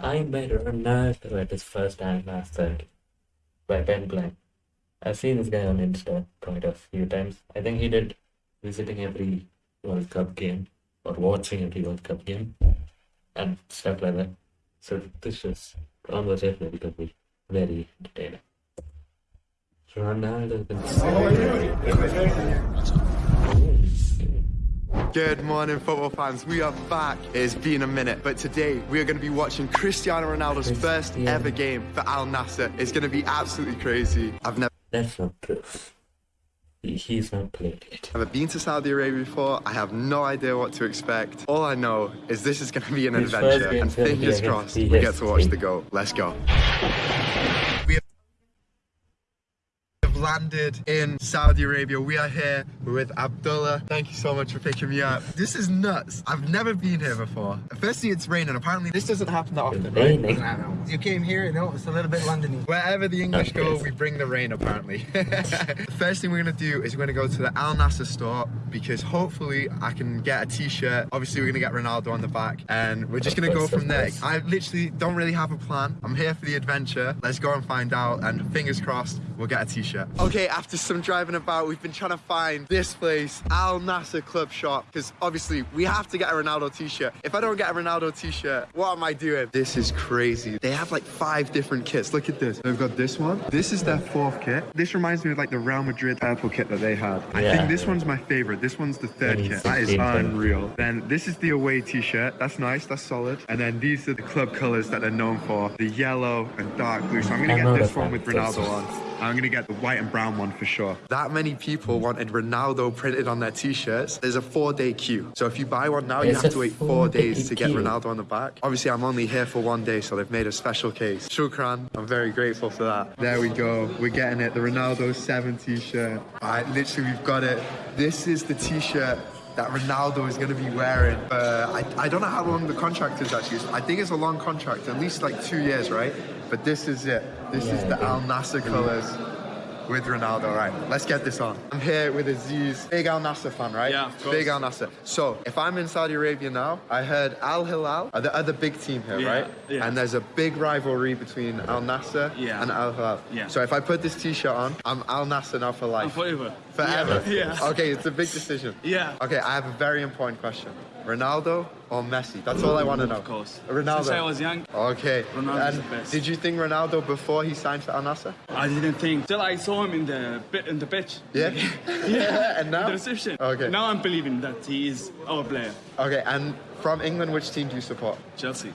I met Ronaldo at his first Al Nassr by Ben Black. I've seen this guy on Insta quite a few times. I think he did visiting every World Cup game or watching every World Cup game and stuff like that. So this is conversation to be very entertaining. Ronaldo Good morning, football fans. We are back. It's been a minute, but today we are going to be watching Cristiano Ronaldo's first Cristiano. ever game for Al Nasser. It's going to be absolutely crazy. I've never That's not. He, he's not played it. Never been to Saudi Arabia before. I have no idea what to expect. All I know is this is going to be an His adventure, and game's gonna be fingers crossed we get to watch the goal. Let's go. Landed in Saudi Arabia. We are here with Abdullah. Thank you so much for picking me up. This is nuts. I've never been here before. Firstly, it's raining. Apparently, this doesn't happen that often. Right? You came here, you know, it's a little bit Londony. Wherever the English go, we bring the rain apparently. the first thing we're gonna do is we're gonna go to the Al Nasser store because hopefully I can get a t-shirt. Obviously we're gonna get Ronaldo on the back and we're just gonna go from there. I literally don't really have a plan. I'm here for the adventure. Let's go and find out and fingers crossed we'll get a t-shirt. Okay, after some driving about, we've been trying to find this place, Al Nasser Club Shop, because obviously we have to get a Ronaldo t-shirt. If I don't get a Ronaldo t-shirt, what am I doing? This is crazy. They have like five different kits. Look at this. They've got this one. This is their fourth kit. This reminds me of like the Real Madrid purple kit that they had. I Yeah. think this one's my favorite. This one's the third kit. That is unreal. Then this is the away t-shirt. That's nice. That's solid. And then these are the club colors that they're known for. The yellow and dark blue. So I'm gonna get this one with Ronaldo on. I'm gonna get the white and brown one for sure. That many people wanted Ronaldo printed on their t-shirts. There's a four-day queue. So if you buy one now, you have to wait four four-day days to get queue. Ronaldo on the back. Obviously, I'm only here for one day, so they've made a special case. Shukran. I'm very grateful for that. There we go. We're getting it. The Ronaldo 7 t-shirt. All right, literally, we've got it. This is the t-shirt that Ronaldo is going to be wearing. Uh, I, I don't know how long the contract is actually. I think it's a long contract, at least like two years, right? But this is it. This is the Al think- Nasser colors with Ronaldo. All right, let's get this on. I'm here with Aziz, big Al Nasser fan, right? Yeah, of course. Big Al Nasser. So if I'm in Saudi Arabia now, I heard Al Hilal are the other big team here, Yeah, right? yeah. And there's a big rivalry between Al Nasser Yeah. and Al Hilal. Yeah. So if I put this T-shirt on, I'm Al Nasser now for life. And forever. Forever. Yeah. yeah. Okay, it's a big decision. Yeah. Okay, I have a very important question. Ronaldo or Messi? That's all I want to know. Of course. Ronaldo. Since I was young, Okay. Ronaldo's and the best. Did you think Ronaldo before he signed for Al Nassr? I didn't think till I saw him in the pi- in the pitch. Yeah. yeah. And now? The reception. Okay. Now I'm believing that he is our player. Okay, and from England, which team do you support? Chelsea.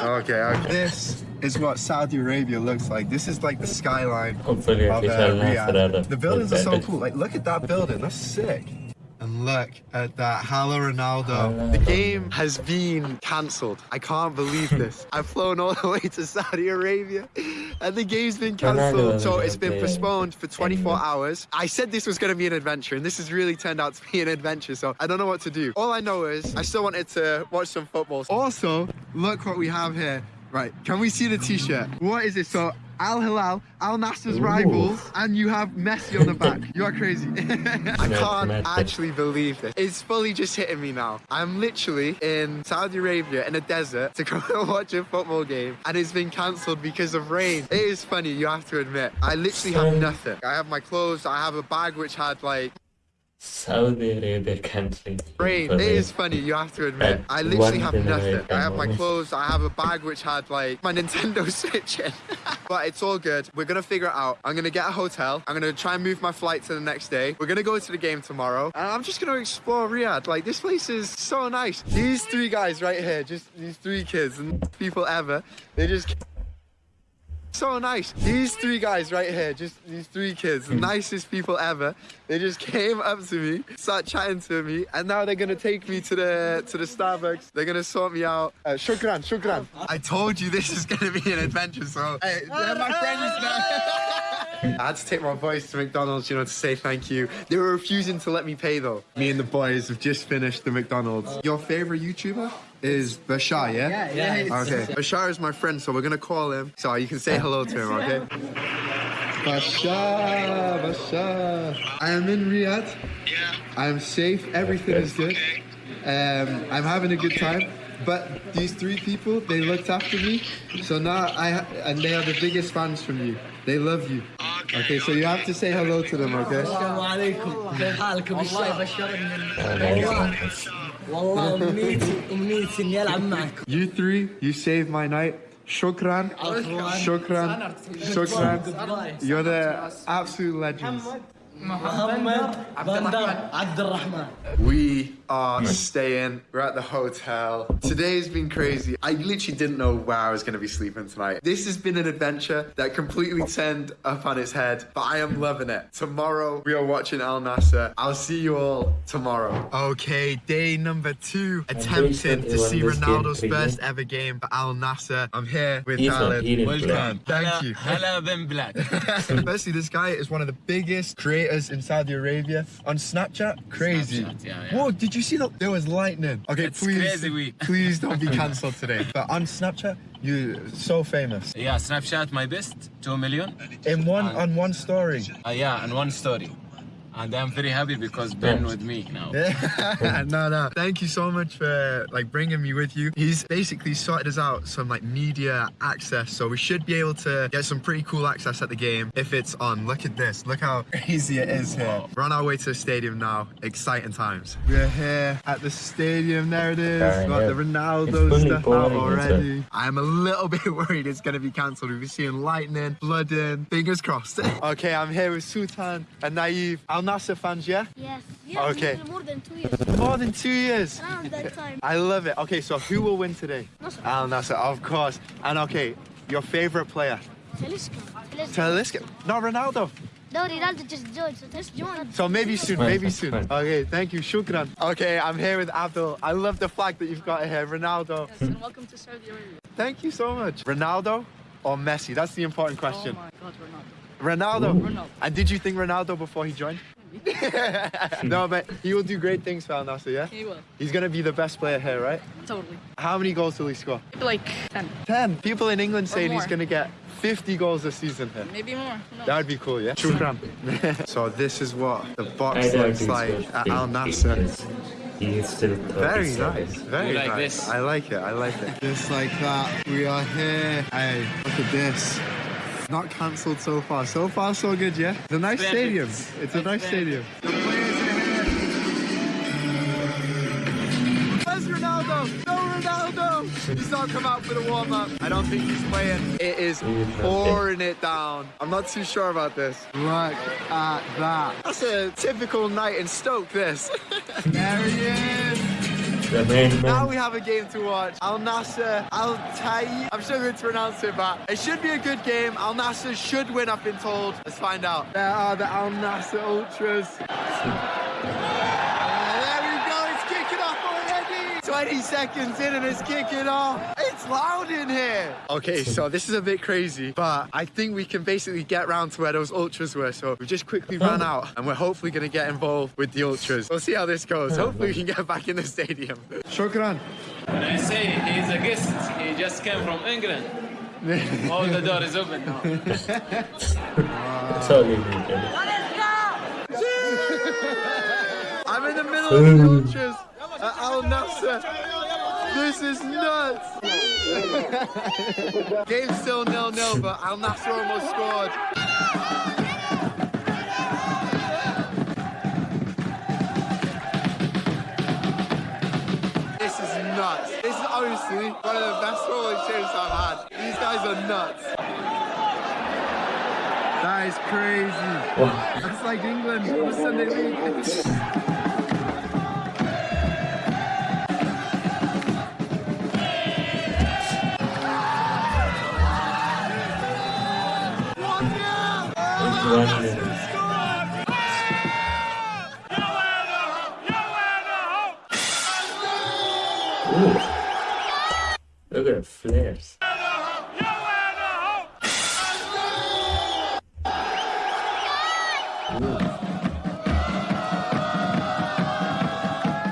Okay, okay. This is what Saudi Arabia looks like. This is like the skyline Hopefully, at of uh, Riyadh. the- The buildings are so cool. Like, look at that building. That's sick. And look at that. Hello, Ronaldo. The game has been cancelled. I can't believe this. I've flown all the way to Saudi Arabia and the game's been cancelled. So it's been postponed for 24 hours. I said this was going to be an adventure and this has really turned out to be an adventure. So I don't know what to do. All I know is I still wanted to watch some football. Also, look what we have here. Right, can we see the t-shirt? What is this? So Al Hilal, Al Nasser's Ooh. rivals, and you have Messi on the back. You are crazy. I can't Mad, mad. actually believe this. It's fully just hitting me now. I'm literally in Saudi Arabia in a desert to go and watch a football game, and it's been cancelled because of rain. It is funny, you have to admit. I literally have nothing. I have my clothes, I have a bag which had like Saudi Arabia cancelling. rain. It is funny, you have to admit. I literally have once in a nothing. I have my clothes, I have a bag which had like my Nintendo Switch in. but it's all good. We're gonna figure it out. I'm gonna get a hotel. I'm gonna try and move my flight to the next day. We're gonna go to the game tomorrow. And I'm just gonna explore Riyadh. Like this place is so nice. These three guys right here, just these three kids and people ever, they just so nice. These three guys right here, just these three kids, nicest people ever. They just came up to me, started chatting to me, and now they're gonna take me to the to the Starbucks. They're gonna sort me out. Uh, shukran, shukran. I told you this is gonna be an adventure, so hey, they're my friends now. I had to take my boys to McDonald's, you know, to say thank you. They were refusing to let me pay though. Me and the boys have just finished the McDonald's. Your favorite YouTuber is Bashar, yeah? Yeah, yeah, Okay. Bashar is my friend, so we're gonna call him. So you can say hello to him, okay? Bashar, Bashar. I am in Riyadh. Yeah. I am safe. Everything is good. Okay. Um, I'm having a good time. but these three people, they looked after me. So now I ha- and they are the biggest fans from you. They love you. Okay, so you have to say hello to them, okay? السلام عليكم كيف حالكم الشاي بشرني nice. والله امنيتي امنيتي اني العب معكم You three, you saved my night. Shukran. Shukran. Shukran. You're the absolute legends. محمد بندر عبد الرحمن We are staying. We're at the hotel. Today's been crazy. I literally didn't know where I was going to be sleeping tonight. This has been an adventure that completely turned up on its head, but I am loving it. Tomorrow, we are watching Al Nasser. I'll see you all tomorrow. Okay, day number two, attempting to see Ronaldo's first ever game for Al Nasser. I'm here with Alan. Welcome. Thank you. Hello, Ben Black. Firstly, this guy is one of the biggest creators in Saudi Arabia on Snapchat. Crazy. Snapchat, yeah, yeah. Did you see that? There was lightning. Okay, It's please. crazy week. please don't be cancelled today. But on Snapchat, you're so famous. Yeah, Snapchat my best 2 million In one on one story. uh, yeah and one story and I'm very happy because Ben with me now no, no. Thank you so much for like bringing me with you. He's basically sorted us out some like media access, so we should be able to get some pretty cool access at the game if it's on. Look at this. Look how crazy it is here. We're on our way to the stadium now. Exciting times. We're here at the stadium. There it is. Yeah, Got yeah. the Ronaldo It's fully stuff out already. I'm a little bit worried it's going to be cancelled. We've been seeing lightning, flooding. Fingers crossed. okay, I'm here with Sultan and Nayef. Al Nasser fans, yeah? Yes. Yes. Okay. More than two years. More than two years. Around that time. I love it. Okay, so who will win today? Nasser. Al Nasser, of course. And okay, your favorite player? Talisca. Talisca. No, Ronaldo. No, Ronaldo just joined. So just joined. So maybe soon, maybe soon. Okay, thank you. Shukran. Okay, I'm here with Abdul. I love the flag that you've got here. Ronaldo. Yes, and welcome to Saudi Arabia. Thank you so much. Ronaldo or Messi? That's the important question. Oh my God, Ronaldo. Ronaldo. Ronaldo. And did you think Ronaldo before he joined? no, but he will do great things for Al Nasser, yeah? He will. He's going to be the best player here, right? Totally. How many goals will he score? Like 10. 10. People in England saying he's going to get 50 goals this season here. Maybe more. Who knows? That would be cool, yeah? Shukran. so this is what the box looks like at big Al Nasser. because He is still Very nice, very You like nice. this? I like it, I like it. Just like that, we are here. Hey, look at this. Not cancelled so far. So far, so good, yeah? It's a nice stadium. It's a nice stadium. The players are here. Where's Ronaldo? No Ronaldo! He's not come out for the warm up. I don't think he's playing. It is pouring it down. I'm not too sure about this. Look at that. That's a typical night in Stoke, this. there he is. Now we have a game to watch. Al Nasser, Al Tai. I'm struggling to pronounce it, but it should be a good game. Al Nasser should win, I've been told. Let's find out. There are the Al Nasser Ultras. there we go, it's kicking off already. 20 seconds in and it's kicking off. It's loud in here. Okay, so this is a bit crazy, but I think we can basically get round to where those ultras were. So we just quickly ran oh. out and we're hopefully going to get involved with the ultras. We'll see how this goes. Hopefully we can get back in the stadium. Shukran. When I say he's a guest, he just came from England. All the door is open now. That's all you needed. I'm in the middle of the ultras at Al Nasser. This is nuts. Game still nil-nil, but Al Nasser almost scored. This is nuts. This is honestly one of the best football experiences I've had. These guys are nuts. That is crazy. That's like England on Sunday league. It's. Ooh. Look at the flares.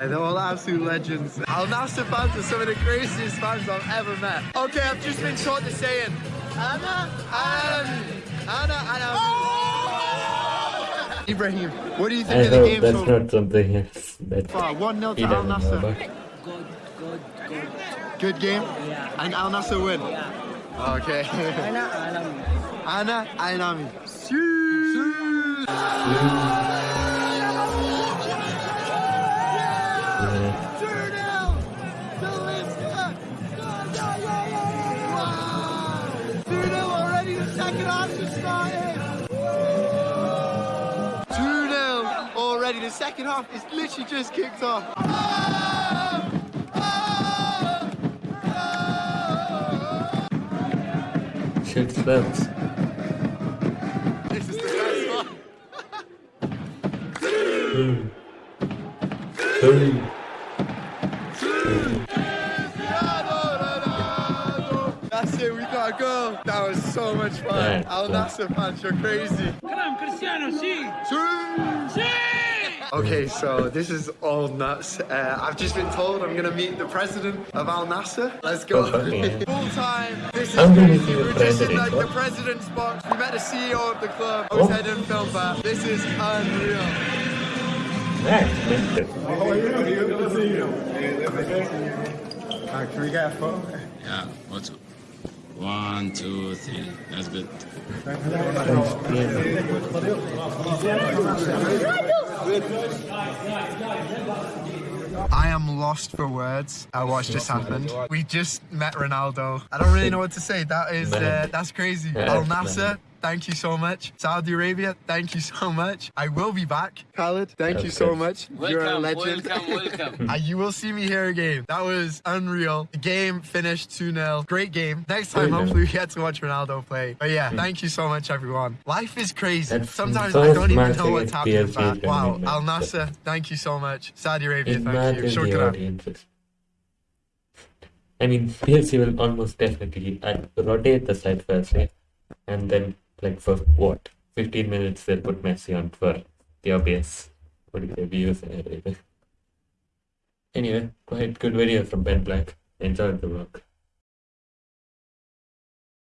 And they're all absolute legends. Al Nasser fans are some of the craziest fans I've ever met. Okay, I've just been taught to say it. Anna, Anna, Anna, Anna. Oh! Ibrahim, what do you think I of know, the game? That's not something else. That 1 nil to Al Nasser. Good, good, good. Good game? Yeah. And Al Nasser win? Yeah. Okay. Ana Al Ana ainami. already. The second half is literally just kicked off. Shit slaps. This is the best one. Hey. That's it, we got a goal. That was so much fun. Yeah, Al. Nasser fans, you're crazy. Cristiano, sí. Okay, so this is all nuts. Uh, I've just been told I'm gonna meet the president of Al Nasser. Let's go. Okay. Full time. This is I'm gonna crazy. We're just in like the president's box. We met the CEO of the club. I was Oh. heading film back. This is unreal. Next. How are you? Good to That's mental. can we get a photo? Yeah, what's up? One, two, three. That's good. I am lost for words. I watched this happen. We just met Ronaldo. I don't really know what to say. That is uh, that's crazy. Al Nasser. Thank you so much. Saudi Arabia, thank you so much. I will be back. Khaled, thank you so course. much. You're a legend. welcome, welcome. Uh, you will see me here again. That was unreal. The game finished 2 0. Great game. Next time, 2-0. hopefully, we get to watch Ronaldo play. But yeah, thank you so much, everyone. Life is crazy. That's Sometimes the I don't even know what's against happening. PSG But wow, Al massive. Nasser, thank you so much. Saudi Arabia, thank you. Imagine Shukran. I mean, PLC will almost definitely uh, rotate the side first, right? And then, like, for what? 15 minutes, they'll put Messi on for the obvious, what do you say, views and everything. Anyway, quite good video from Ben Black. Enjoyed the work.